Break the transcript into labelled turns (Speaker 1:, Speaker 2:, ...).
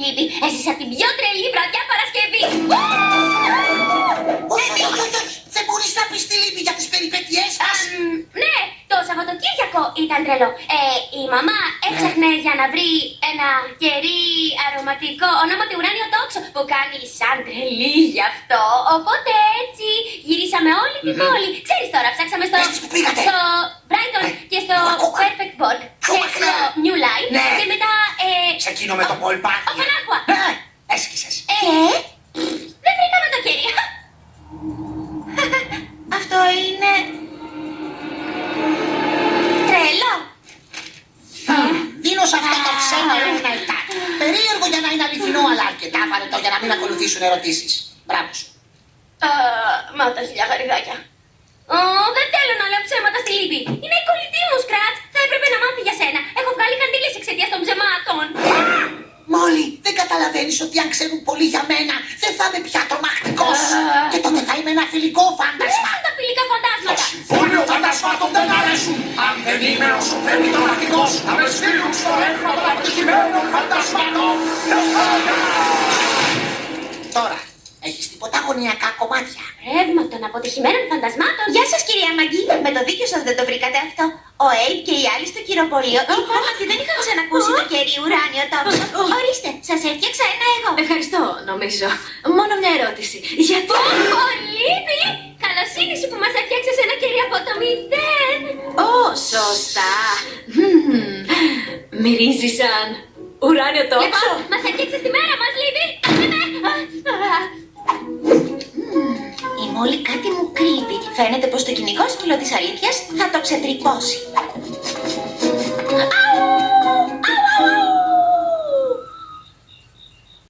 Speaker 1: Λίπη. Έζησα την πιο τρελή βραδιά Παρασκευή.
Speaker 2: Όχι, όχι, όχι, όχι. Δεν μπορείς να πεις τη λύπη για τις περιπέτειές μας.
Speaker 1: Αμ, ναι, το Σαββατοκύριακο ήταν τρελό. Ε, η μαμά έψαχνε για να βρει ένα κερί αρωματικό ονόματι ουράνιο τόξο που κάνει σαν τρελή γι' αυτό. Οπότε έτσι γυρίσαμε όλη την πόλη. Ξέρεις τώρα, ψάξαμε στο,
Speaker 2: Πες της που πήγατε.
Speaker 1: στο Brighton
Speaker 2: Ε,
Speaker 1: και στο
Speaker 2: ακόμα.
Speaker 1: Perfect Board
Speaker 2: Πιο
Speaker 1: και
Speaker 2: μακριά.
Speaker 1: στο New Line
Speaker 2: Ναι.
Speaker 1: και μετά ε,
Speaker 2: Σε εκείνο με το
Speaker 1: ο-
Speaker 2: πολπάκι.
Speaker 1: Ο Πανάκουα.
Speaker 2: Ναι, έσκησες.
Speaker 1: Ε, δεν βρήκαμε το κερί.
Speaker 3: Αυτό είναι... Τρελό.
Speaker 2: Δίνω σε αυτό το ψέμα ένα επτάκι. Περίεργο για να είναι αληθινό, αλλά αρκετά βαρετό για να μην ακολουθήσουν ερωτήσεις. Μπράβο σου.
Speaker 1: Α, Μα τα χιλιά γαριδάκια. Ω, δεν θέλω να λέω ψέματα στη λύπη. Είναι η κολλητή μου, Σκράτ. Θα έπρεπε να μάθει για σένα. Έχω βγάλει καντήλες εξαιτία των ψεμάτων.
Speaker 2: Μόλι, δεν καταλαβαίνεις ότι αν ξέρουν πολύ για μένα, δεν θα είμαι πια τρομακτικός. Και τότε θα είμαι ένα φιλικό
Speaker 1: Μου
Speaker 2: φάντασμα.
Speaker 1: αρέσουν τα φιλικά
Speaker 4: Το
Speaker 1: φαντάσματα.
Speaker 4: συμφώνιο φαντασμάτων δεν αρέσουν. Αν δεν είμαι όσο πρέπει τρομακτικός, θα με στείλουν στο ρεύμα των αποτυχημένων φαντασμάτων.
Speaker 2: Τώρα, έχεις τίποτα γωνιακά κομμάτια;
Speaker 1: Ρεύμα των αποτυχημένων φαντασμάτων.
Speaker 3: Γεια σας κυρία Μαγκή. Με το δίκιο σας δεν το βρήκατε αυτό. Ο Έιπ και οι άλλοι στο κυροπολείο είπαν ότι δεν είχαν ξανακούσει το κερί ουράνιο τόξο. Ορίστε, σας έφτιαξα ένα εγώ.
Speaker 5: Ευχαριστώ, νομίζω. Μόνο μια ερώτηση. Γιατί.
Speaker 1: Ω, λύπη! Καλοσύνη σου που μας έφτιαξες ένα κερί από το μηδέν.
Speaker 5: Ω, σωστά. Μμμ. Μυρίζει σαν ουράνιο τόξο.
Speaker 1: Λοιπόν, μας έφτιαξες τη μέρα μας, λύπη.
Speaker 3: Η Μόλι κάτι μου κρύβει. Φαίνεται πως το κυνηγό σκύλο της αλήθειας θα το ξετρυπώσει.